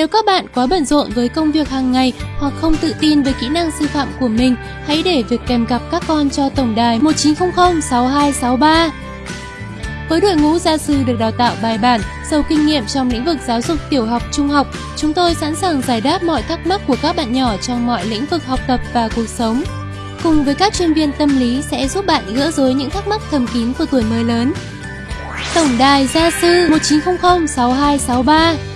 Nếu các bạn quá bận rộn với công việc hàng ngày hoặc không tự tin với kỹ năng sư phạm của mình, hãy để việc kèm cặp các con cho tổng đài 1900 6263. Với đội ngũ gia sư được đào tạo bài bản, giàu kinh nghiệm trong lĩnh vực giáo dục tiểu học, trung học, chúng tôi sẵn sàng giải đáp mọi thắc mắc của các bạn nhỏ trong mọi lĩnh vực học tập và cuộc sống. Cùng với các chuyên viên tâm lý sẽ giúp bạn gỡ rối những thắc mắc thầm kín của tuổi mới lớn. Tổng đài gia sư 1900 6263